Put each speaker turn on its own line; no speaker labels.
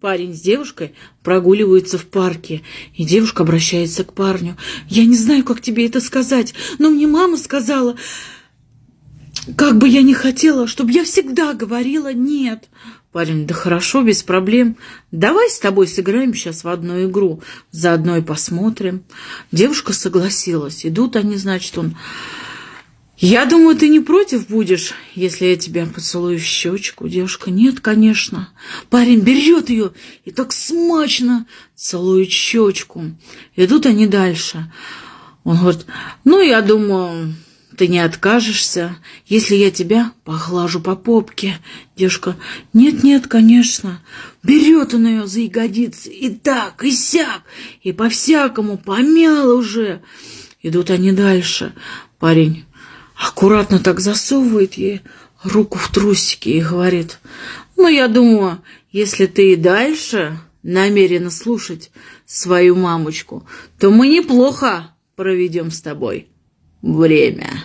Парень с девушкой прогуливаются в парке, и девушка обращается к парню. «Я не знаю, как тебе это сказать, но мне мама сказала, как бы я ни хотела, чтобы я всегда говорила «нет». Парень, да хорошо, без проблем. Давай с тобой сыграем сейчас в одну игру, заодно и посмотрим. Девушка согласилась. Идут они, значит, он... Я думаю, ты не против будешь, если я тебя поцелую в щечку. Девушка, нет, конечно. Парень берет ее и так смачно целует щечку. Идут они дальше. Он говорит, ну, я думаю, ты не откажешься, если я тебя поглажу по попке. Девушка, нет-нет, конечно. Берет он ее за ягодицы и так, и сяк, и по-всякому помял уже. Идут они дальше. Парень аккуратно так засовывает ей руку в трусики и говорит, ну, я думаю, если ты и дальше намерена слушать свою мамочку, то мы неплохо проведем с тобой время.